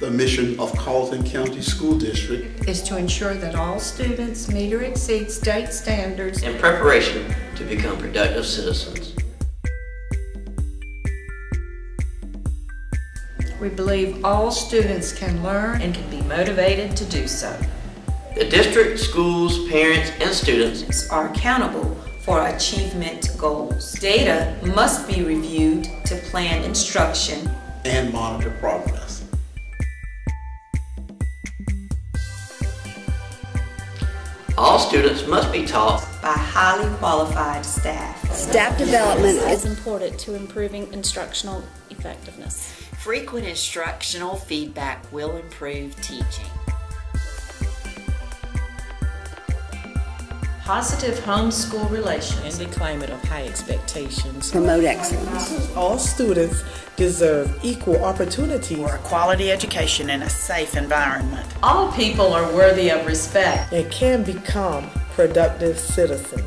The mission of Carlton County School District is to ensure that all students meet or exceed state standards in preparation to become productive citizens. We believe all students can learn and can be motivated to do so. The district, schools, parents, and students are accountable for achievement goals. Data must be reviewed to plan instruction and monitor progress. All students must be taught by highly qualified staff. Staff development is important to improving instructional effectiveness. Frequent instructional feedback will improve teaching. Positive home-school relations in the climate of high expectations. Promote excellence. All students deserve equal opportunities for a quality education in a safe environment. All people are worthy of respect and can become productive citizens.